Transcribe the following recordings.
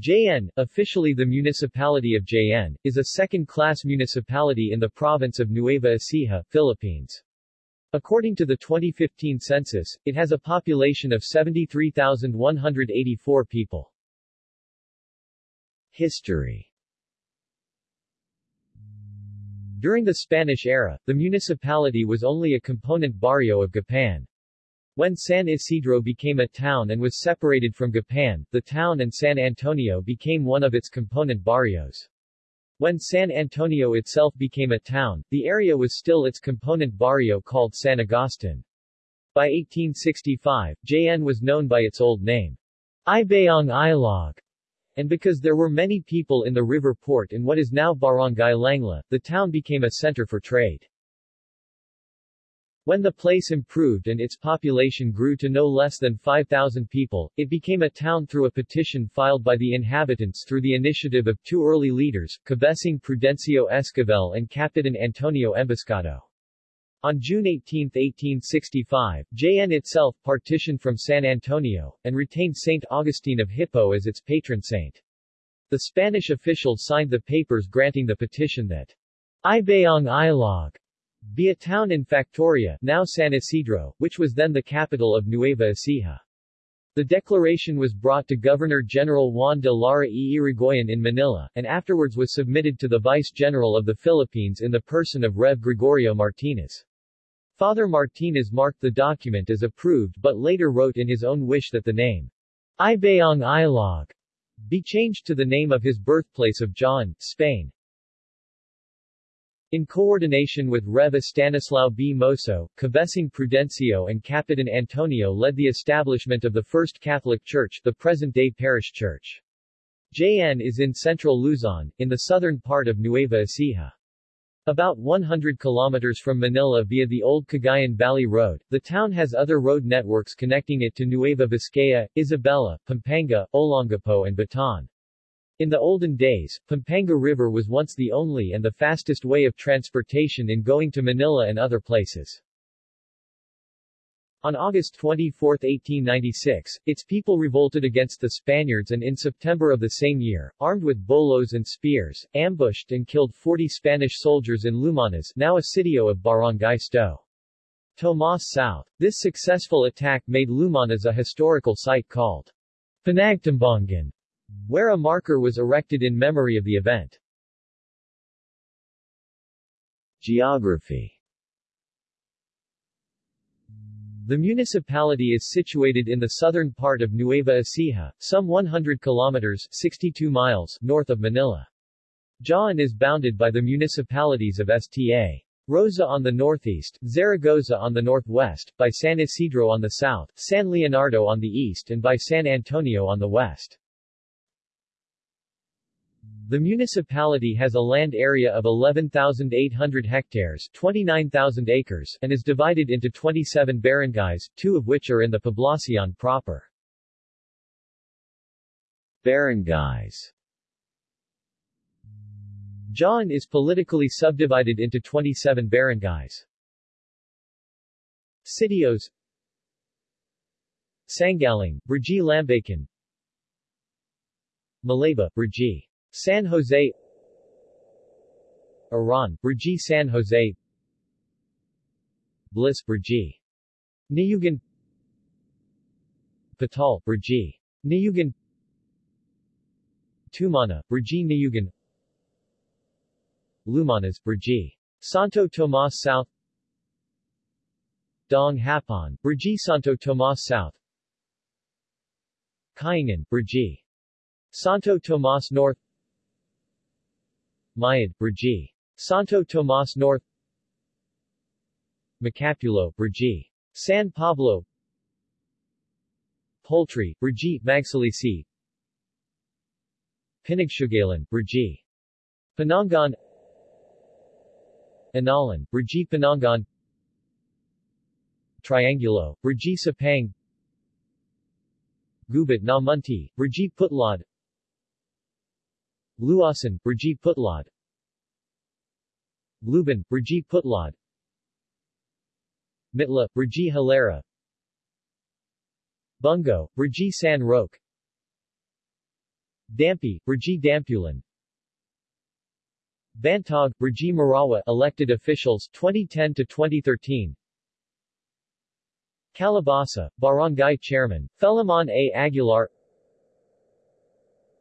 Jaen, officially the municipality of Jaen, is a second-class municipality in the province of Nueva Ecija, Philippines. According to the 2015 census, it has a population of 73,184 people. History During the Spanish era, the municipality was only a component barrio of Gapan. When San Isidro became a town and was separated from Gapan, the town and San Antonio became one of its component barrios. When San Antonio itself became a town, the area was still its component barrio called San Agustin. By 1865, Jaen was known by its old name, Ibayong Ilog, and because there were many people in the river port in what is now Barangay Langla, the town became a center for trade. When the place improved and its population grew to no less than 5,000 people, it became a town through a petition filed by the inhabitants through the initiative of two early leaders, Cabesing Prudencio Esquivel and Capitan Antonio Emboscado. On June 18, 1865, Jaen itself partitioned from San Antonio, and retained Saint Augustine of Hippo as its patron saint. The Spanish officials signed the papers granting the petition that Ibayong Ilog be a town in Factoria, now San Isidro, which was then the capital of Nueva Ecija. The declaration was brought to Governor-General Juan de Lara y Irigoyen in Manila, and afterwards was submitted to the Vice-General of the Philippines in the person of Rev. Gregorio Martinez. Father Martinez marked the document as approved but later wrote in his own wish that the name Ibayong Ilog be changed to the name of his birthplace of Jaen, Spain. In coordination with Rev. Stanislao B. Moso, Cabesing Prudencio and Capitan Antonio led the establishment of the First Catholic Church, the present-day parish church. Jaen is in central Luzon, in the southern part of Nueva Ecija. About 100 kilometers from Manila via the old Cagayan Valley Road, the town has other road networks connecting it to Nueva Vizcaya, Isabela, Pampanga, Olongapo and Bataan. In the olden days, Pampanga River was once the only and the fastest way of transportation in going to Manila and other places. On August 24, 1896, its people revolted against the Spaniards and in September of the same year, armed with bolos and spears, ambushed and killed 40 Spanish soldiers in Lumanas now a sitio of Barangay Sto. Tomas South. This successful attack made Lumanas a historical site called Panagtambangan, where a marker was erected in memory of the event. Geography The municipality is situated in the southern part of Nueva Ecija, some 100 kilometers 62 miles north of Manila. Jaen is bounded by the municipalities of Sta. Rosa on the northeast, Zaragoza on the northwest, by San Isidro on the south, San Leonardo on the east and by San Antonio on the west. The municipality has a land area of 11,800 hectares 29,000 acres and is divided into 27 barangays, two of which are in the Poblacion proper. Barangays Jaen is politically subdivided into 27 barangays. Sitios Sangaling, Brgy Lambacan Malaba, Brgy San Jose Iran, Brgy San Jose Bliss Brgy Niyugan Patal, Brgy Niyugan Tumana, Brgy Niyugan Lumanas, Brgy Santo Tomas South Dong Hapon, Brgy Santo Tomas South Kayangan, Brgy Santo Tomas North Mayad, Brgy. Santo Tomas North. Macapulo, Brgy. San Pablo. Poultry, Brgy, Magsalisi. Pinagsugalan, Brgy. Panangan Analan, Brgy Panangan Triangulo, Brgy Sapang Gubat na Munti, Brgy Putlod Luasan, Brgy Putlod Luban, Brgy Putlod Mitla, Brgy Hilera Bungo, Brgy San Roque. Dampi, Brgy Dampulan Bantog, Brgy Marawa elected officials 2010 to 2013 Calabasa, Barangay Chairman, Felimon A. Aguilar.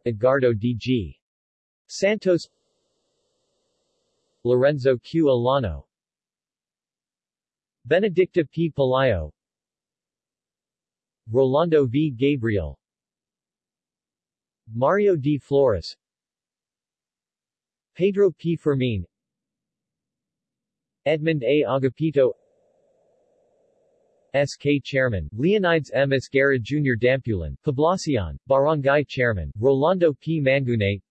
Edgardo D.G. Santos Lorenzo Q. Alano Benedicta P. Palayo Rolando V. Gabriel Mario D. Flores Pedro P. Fermin Edmund A. Agapito SK Chairman, Leonides M. Esguerra Jr. Dampulan, Poblacion, Barangay Chairman, Rolando P. Mangune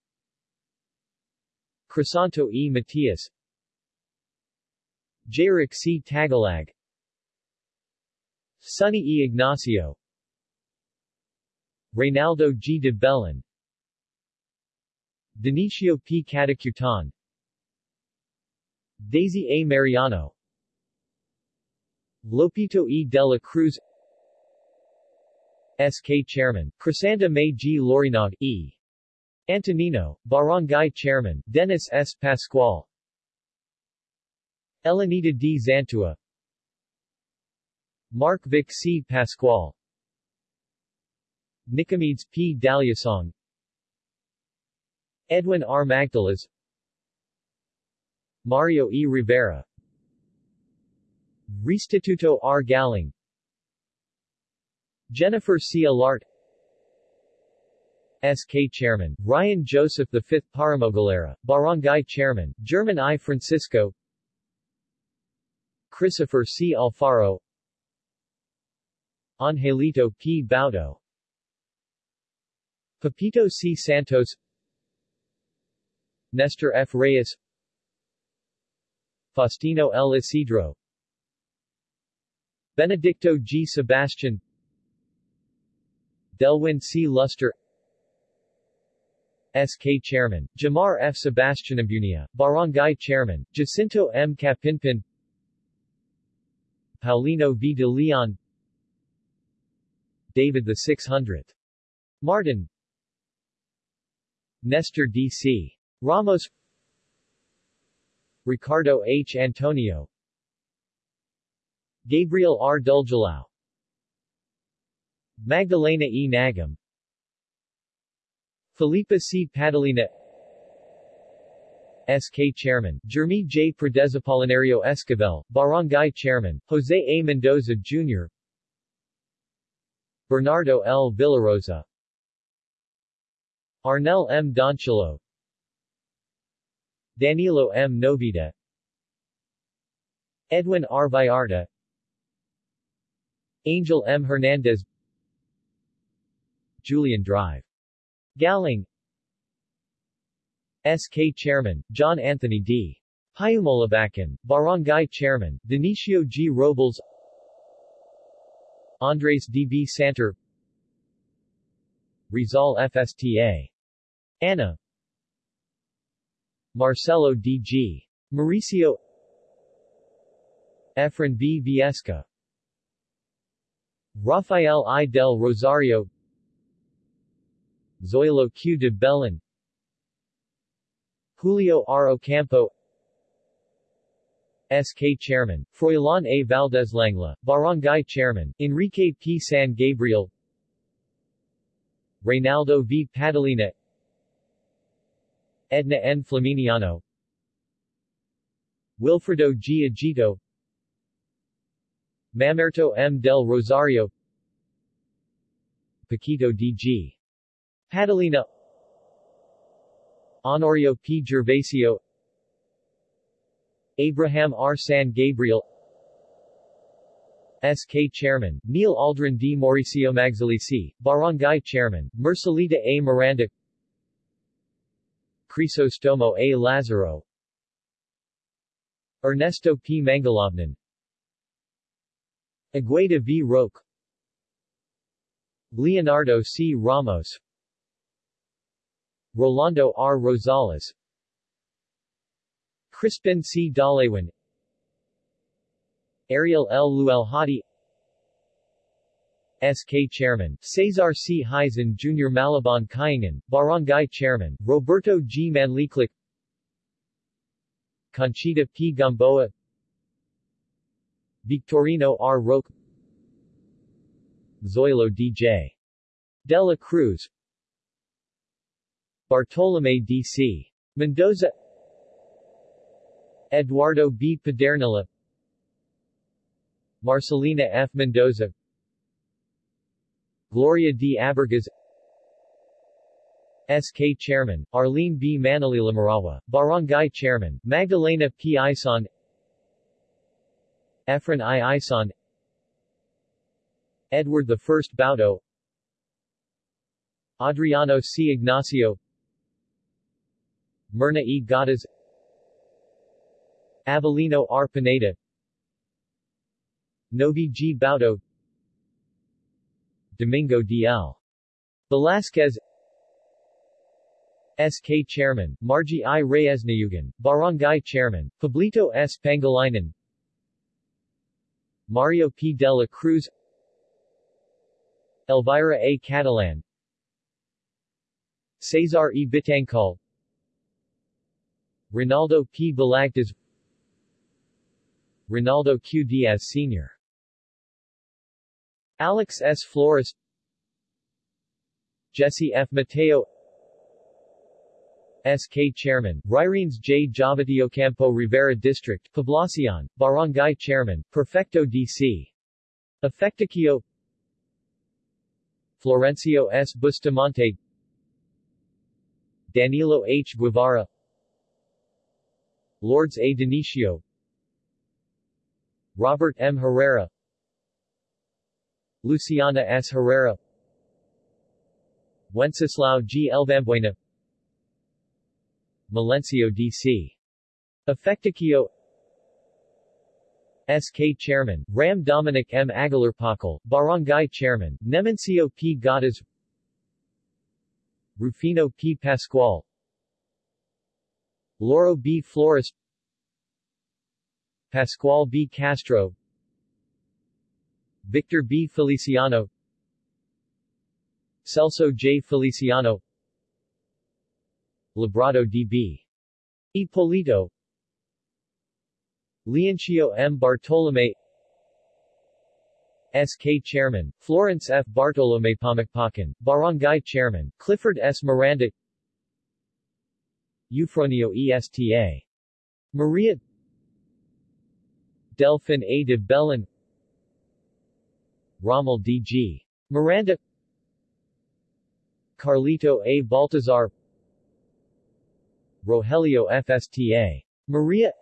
Crisanto E. Matias Jaric C. Tagalag Sonny E. Ignacio Reynaldo G. de Bellin Denicio P. Catacutan Daisy A. Mariano Lopito E. de la Cruz SK Chairman, Crisanta May G. Lorinog E. Antonino, Barangay Chairman, Dennis S. Pascual Elenita D. Zantua Mark Vic C. Pascual Nicomedes P. Daliasong Edwin R. Magdalas Mario E. Rivera Restituto R. Galing Jennifer C. Alart SK Chairman, Ryan Joseph V. Paramogalera, Barangay Chairman, German I. Francisco Christopher C. Alfaro Angelito P. Baudo Pepito C. Santos Nestor F. Reyes Faustino L. Isidro Benedicto G. Sebastian Delwin C. Luster SK Chairman, Jamar F. Sebastian Abunia, Barangay Chairman, Jacinto M. Capinpin Paulino V. de Leon David the 600th. Martin Nestor D.C. Ramos Ricardo H. Antonio Gabriel R. Dulgelao Magdalena E. Nagam Felipa C. Padalina SK Chairman, Jeremy J. Apolinario Esquivel, Barangay Chairman, Jose A. Mendoza Jr. Bernardo L. Villarosa Arnel M. Donchilo Danilo M. Novida Edwin R. Vallarta Angel M. Hernandez Julian Drive. Galing SK Chairman, John Anthony D. Payumolabacan, Barangay Chairman, Denicio G. Robles Andres D. B. Santer Rizal FSTA. Anna Marcelo D. G. Mauricio Efren B. Viesca Rafael I. del Rosario Zoilo Q. de Bellin Julio R. Ocampo SK Chairman, Froilan A. Valdez Langla, Barangay Chairman, Enrique P. San Gabriel Reynaldo V. Padalina Edna N. Flaminiano Wilfredo G. Agito Mamerto M. del Rosario Paquito D.G. Padalina Honorio P. Gervasio Abraham R. San Gabriel SK Chairman, Neil Aldrin D. Mauricio Magsalisi, Barangay Chairman, Mercelita A. Miranda Crisostomo A. Lazaro Ernesto P. Mangalovnan Agueda V. Roque Leonardo C. Ramos Rolando R. Rosales Crispin C. Dalawan Ariel L. Luelhati SK Chairman, Cesar C. Heisen Jr. Malabon Kayangan, Barangay Chairman, Roberto G. Manliclic Conchita P. Gamboa Victorino R. Roque Zoilo D.J. De la Cruz Bartolome D.C. Mendoza Eduardo B. Pedernilla Marcelina F. Mendoza Gloria D. Abergas SK Chairman, Arlene B. Manalila Marawa, Barangay Chairman, Magdalena P. Ison Efren I. Ison Edward I. Baudo Adriano C. Ignacio Myrna E. Gadas Avelino R. Pineda Novi G. Baudo Domingo D. L. Velasquez SK Chairman, Margie I. Reyes Niyugan, Barangay Chairman, Pablito S. Pangilinan Mario P. de la Cruz Elvira A. Catalan Cesar E. Bitangkal Ronaldo P. Balagtas Ronaldo Q. Diaz Sr. Alex S. Flores Jesse F. Mateo SK Chairman, Ryrines J. Campo Rivera District, Poblacion, Barangay Chairman, Perfecto D.C. Efecticio Florencio S. Bustamante Danilo H. Guevara Lourdes A. Denicio Robert M. Herrera Luciana S. Herrera Wenceslao G. Elvambuena Melencio D.C. Efecticio SK Chairman, Ram Dominic M. Aguilar-Pakal, Barangay Chairman, Nemencio P. Gadas Rufino P. Pascual Loro B. Flores Pascual B. Castro Victor B. Feliciano Celso J. Feliciano Labrado D.B. Ipolito Leoncio M. Bartolome SK Chairman, Florence F. Bartolome Pamakpakan, Barangay Chairman, Clifford S. Miranda Eufronio ESTA. Maria Delphin A. de Bellin Rommel D.G. Miranda Carlito A. Baltazar Rogelio FSTA. Maria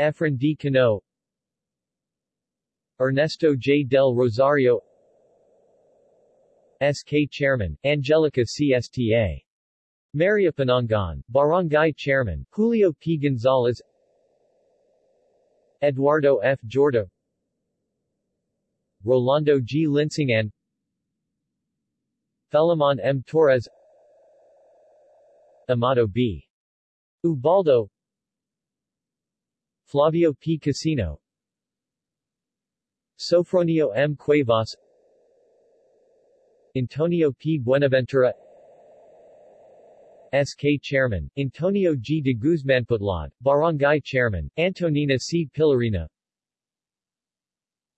Efren D. Cano Ernesto J. Del Rosario SK Chairman, Angelica CSTA. Maria Panangan, Barangay Chairman, Julio P. Gonzalez Eduardo F. Jorda Rolando G. Linsingan Felimon M. Torres Amado B. Ubaldo Flavio P. Casino Sofronio M. Cuevas Antonio P. Buenaventura SK Chairman, Antonio G. de Guzmanputlad, Barangay Chairman, Antonina C. Pillarina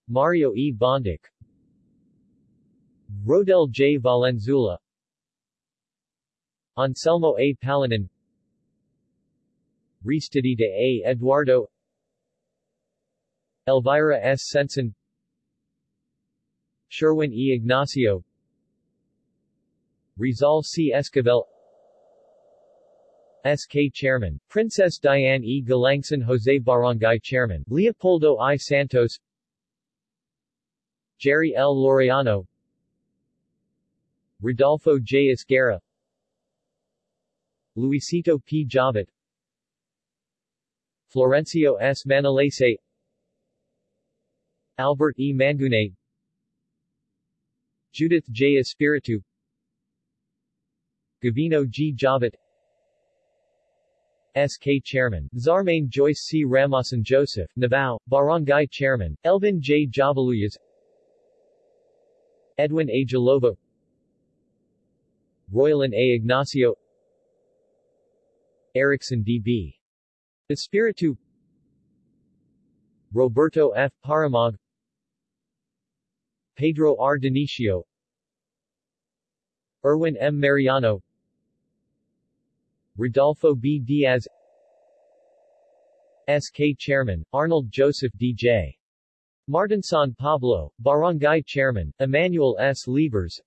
Mario E. Bondic Rodel J. Valenzuela Anselmo A. Palanin Ristidita A. Eduardo Elvira S. Sensen Sherwin E. Ignacio Rizal C. Esquivel SK Chairman, Princess Diane E. Galangson Jose Barangay Chairman, Leopoldo I. Santos Jerry L. Laureano Rodolfo J. Esguerra Luisito P. Javat Florencio S. Manalese Albert E. Mangune Judith J. Espiritu Gavino G. Javat SK Chairman, Zarmain Joyce C. Ramasan Joseph, Navao, Barangay Chairman, Elvin J. Javaluyas Edwin A. Jalova, Royalin A. Ignacio Erickson D.B. Espiritu Roberto F. Paramag Pedro R. Denicio Erwin M. Mariano Rodolfo B. Diaz SK Chairman, Arnold Joseph D.J. Martin San Pablo, Barangay Chairman, Emmanuel S. Liebers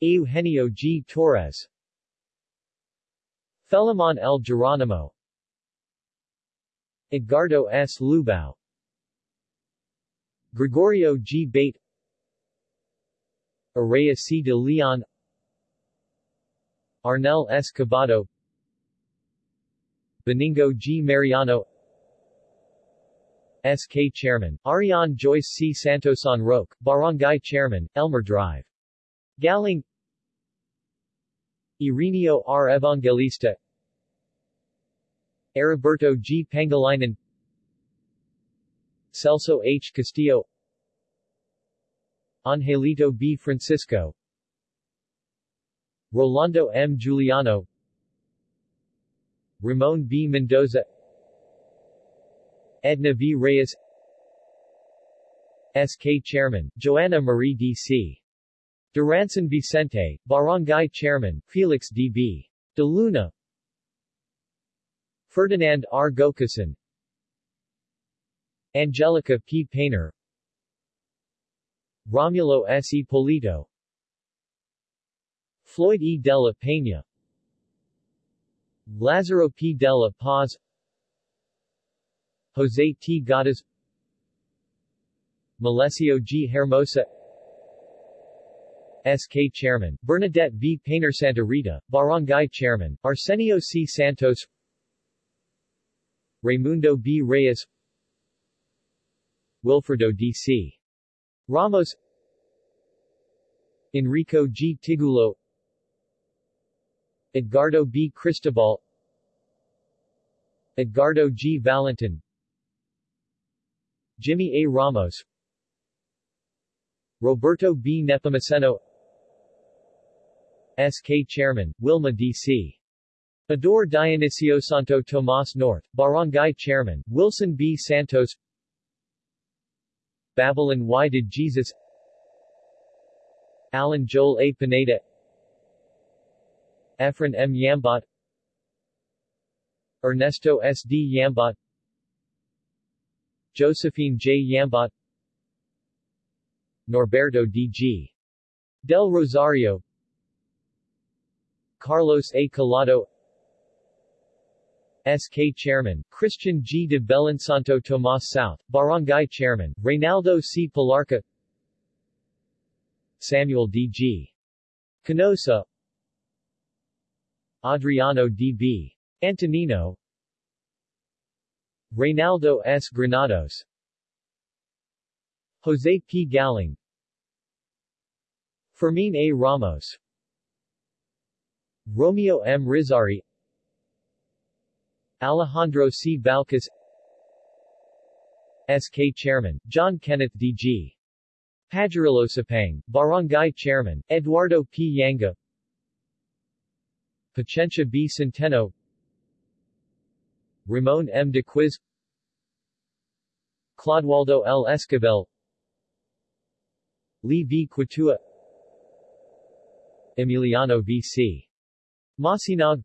Eugenio G. Torres Felimon L. Geronimo Edgardo S. Lubao Gregorio G. Bate Araya C. de Leon Arnel S. Cabado Benigno G. Mariano SK Chairman, Ariane Joyce C. Santosan Roque, Barangay Chairman, Elmer Drive. Galing Ireneo R. Evangelista Heriberto G. Pangilinan Celso H. Castillo Angelito B. Francisco Rolando M. Giuliano Ramon B. Mendoza Edna V. Reyes SK Chairman, Joanna Marie D.C. Duranson Vicente, Barangay Chairman, Felix D.B. De Luna Ferdinand R. Gokasan Angelica P. Painter Romulo S. E. Polito Floyd E. Della Peña Lazaro P. Della Paz Jose T. Gadas Malesio G. Hermosa SK Chairman, Bernadette V. Painter Santa Rita, Barangay Chairman, Arsenio C. Santos Raimundo B. Reyes Wilfredo D.C. Ramos Enrico G. Tigulo Edgardo B. Cristobal Edgardo G. Valentin Jimmy A. Ramos Roberto B. Nepomuceno SK Chairman, Wilma D.C. Ador Dionisio Santo Tomas North, Barangay Chairman, Wilson B. Santos Babylon Why Did Jesus Alan Joel A. Pineda Efren M. Yambot Ernesto S. D. Yambot Josephine J. Yambot Norberto D. G. Del Rosario Carlos A. Collado SK Chairman, Christian G. de Belensanto Tomas South, Barangay Chairman, Reynaldo C. Palarca Samuel D. G. Canosa Adriano D. B. Antonino Reynaldo S. Granados Jose P. Galing Fermin A. Ramos Romeo M. Rizari Alejandro C. Balcas SK Chairman, John Kenneth D.G. Padrillo Sapang, Barangay Chairman, Eduardo P. Yanga Pacencia B. Centeno Ramon M. de Quiz Claudewaldo L. Esquivel Lee V. Quitua Emiliano V. C. Masinag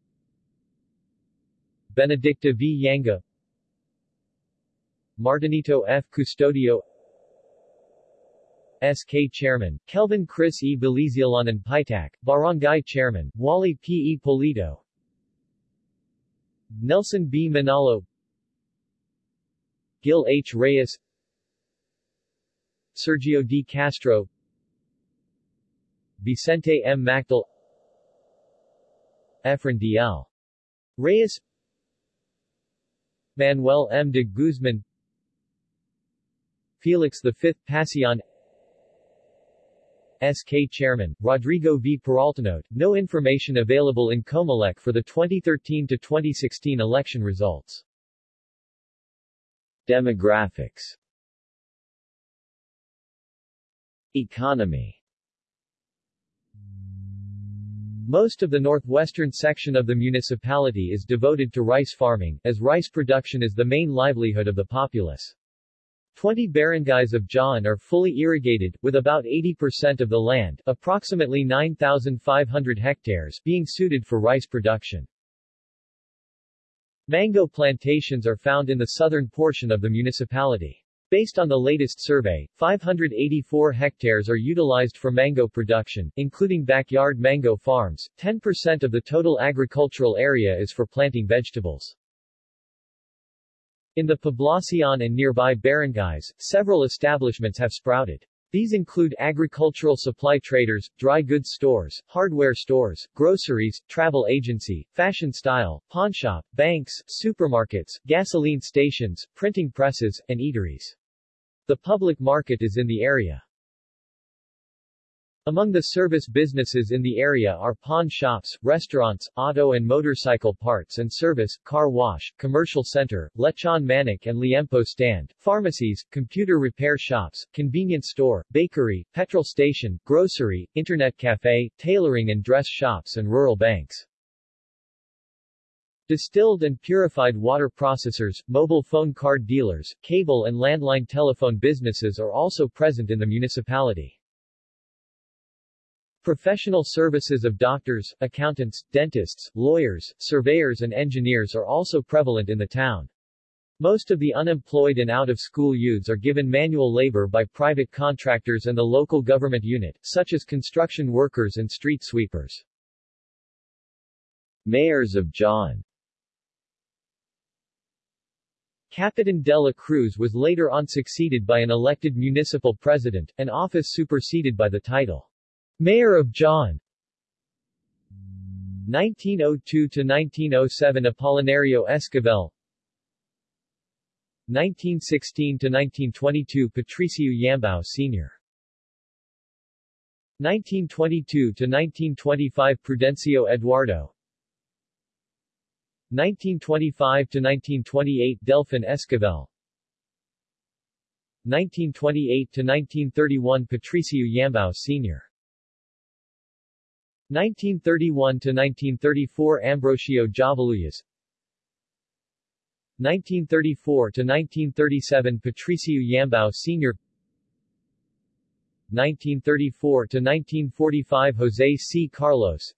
Benedicta V. Yanga Martinito F. Custodio SK Chairman, Kelvin Chris E. Belizialanan Paitak, Barangay Chairman, Wally P. E. Polito Nelson B. Manalo Gil H. Reyes Sergio D. Castro Vicente M. Macdal Efren D. L. Reyes Manuel M. de Guzman Felix V. Pasion SK Chairman, Rodrigo V. Peraltanote, no information available in Comelec for the 2013-2016 election results. Demographics Economy Most of the northwestern section of the municipality is devoted to rice farming, as rice production is the main livelihood of the populace. 20 barangays of Jaen are fully irrigated, with about 80% of the land approximately 9,500 hectares being suited for rice production. Mango plantations are found in the southern portion of the municipality. Based on the latest survey, 584 hectares are utilized for mango production, including backyard mango farms. 10% of the total agricultural area is for planting vegetables. In the Poblacion and nearby barangays, several establishments have sprouted. These include agricultural supply traders, dry goods stores, hardware stores, groceries, travel agency, fashion style, pawnshop, banks, supermarkets, gasoline stations, printing presses, and eateries. The public market is in the area. Among the service businesses in the area are pawn shops, restaurants, auto and motorcycle parts and service, car wash, commercial center, lechon manok and liempo stand, pharmacies, computer repair shops, convenience store, bakery, petrol station, grocery, internet cafe, tailoring and dress shops and rural banks. Distilled and purified water processors, mobile phone card dealers, cable and landline telephone businesses are also present in the municipality. Professional services of doctors, accountants, dentists, lawyers, surveyors and engineers are also prevalent in the town. Most of the unemployed and out-of-school youths are given manual labor by private contractors and the local government unit, such as construction workers and street sweepers. Mayors of Jaen Capitan de la Cruz was later on succeeded by an elected municipal president, an office superseded by the title Mayor of Jaen 1902-1907 Apolinario Esquivel 1916-1922 Patricio Yambao Sr. 1922-1925 Prudencio Eduardo 1925-1928 Delfin Esquivel 1928-1931 Patricio Yambao Sr. 1931–1934 Ambrosio Jabaluyas 1934–1937 Patricio Yambao Sr. 1934–1945 Jose C. Carlos.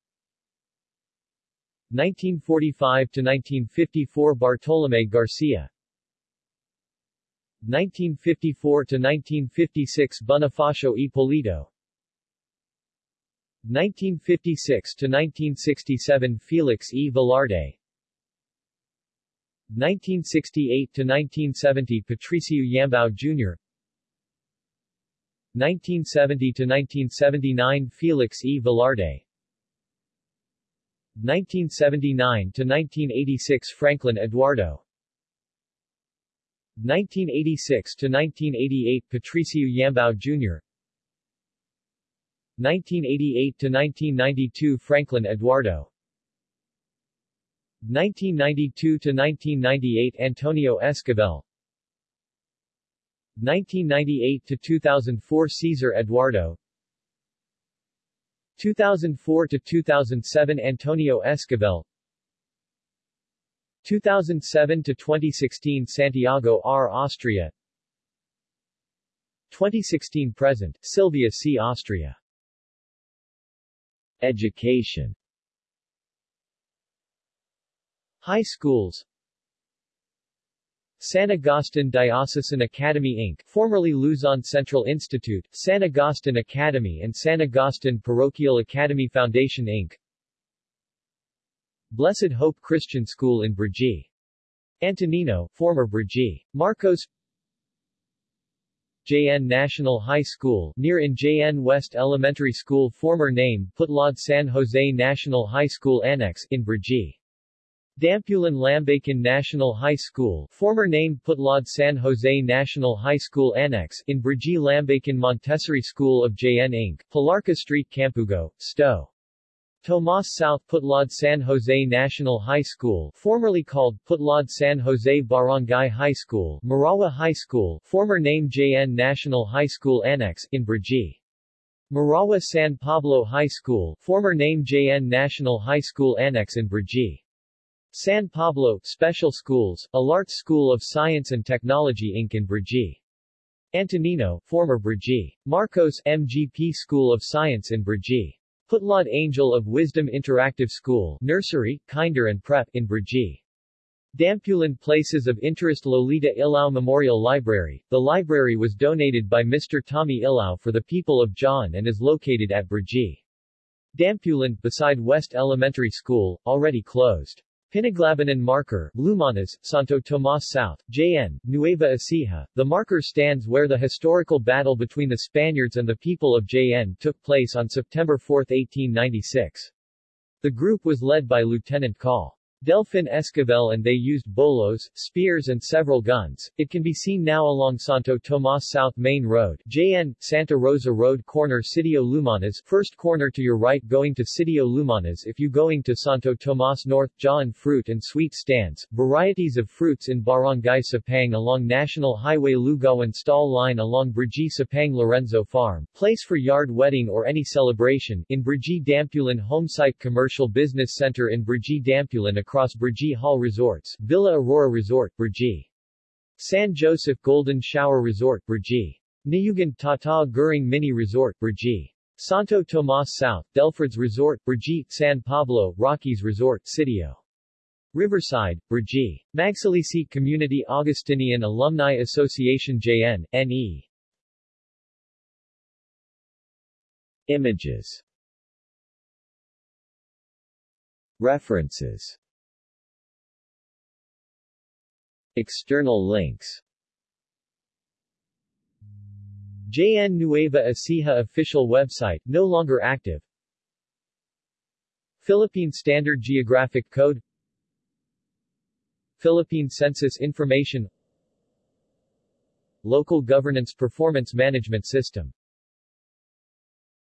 1945–1954 Bartolome Garcia. 1954–1956 Bonifacio Ippolito 1956 to 1967 Felix E. Velarde 1968 to 1970 Patricio Yambao Jr. 1970 to 1979 Felix E. Velarde 1979 to 1986 Franklin Eduardo 1986 to 1988 Patricio Yambao Jr. 1988–1992 Franklin Eduardo. 1992–1998 Antonio Esquivel. 1998–2004 Cesar Eduardo. 2004–2007 Antonio Esquivel. 2007–2016 Santiago R. Austria. 2016 present, Sylvia C. Austria Education High schools San Agustin Diocesan Academy Inc., formerly Luzon Central Institute, San Agustin Academy and San Agustin Parochial Academy Foundation Inc. Blessed Hope Christian School in Brgy. Antonino, former Brgy. Marcos Jaen National High School, near in Jaen West Elementary School former name Putlod San Jose National High School Annex, in Brgy. Dampulan Lambacan National High School, former name Putlod San Jose National High School Annex, in Brgy Lambacan Montessori School of Jaen Inc., Palarca Street Campugo, Sto. Tomas South Putlod San Jose National High School, formerly called Putlod San Jose Barangay High School, Marawa High School, former name Jaen National High School Annex, in Brgy. Marawa San Pablo High School, former name Jaen National High School Annex in Brgy. San Pablo, Special Schools, Alart School of Science and Technology Inc. in Brgy. Antonino, former Brgy. Marcos, MGP School of Science in Brgy. Putlod Angel of Wisdom Interactive School, Nursery, Kinder and Prep, in Brgy. Dampulan Places of Interest Lolita Ilao Memorial Library. The library was donated by Mr. Tommy Ilao for the people of Jaen and is located at Brgy. Dampulan, beside West Elementary School, already closed. Pinaglabanan Marker, Lumanas, Santo Tomas South, Jaen, Nueva Ecija. The marker stands where the historical battle between the Spaniards and the people of Jaen took place on September 4, 1896. The group was led by Lieutenant Col. Delfin Esquivel and they used bolos, spears and several guns. It can be seen now along Santo Tomas South Main Road, Jaen, Santa Rosa Road corner Sitio Lumanas, first corner to your right going to Sitio Lumanas if you going to Santo Tomas North, Jaen fruit and sweet stands, varieties of fruits in Barangay Sapang along National Highway Lugawan stall line along Brgy Sapang Lorenzo Farm, place for yard wedding or any celebration, in Brgy Dampulan Homesite Commercial Business Center in Brgy Dampulan across Brgy Hall Resorts, Villa Aurora Resort, Brgy. San Joseph Golden Shower Resort, Brgy. Niyugan Tata Guring Mini Resort, Brgy. Santo Tomas South, Delford's Resort, Brgy, San Pablo, Rockies Resort, Sitio. Riverside, Brgy. Magsalisi Community Augustinian Alumni Association Jaen, NE. Images References External links. Jaen Nueva Ecija official website, no longer active. Philippine Standard Geographic Code. Philippine Census Information. Local Governance Performance Management System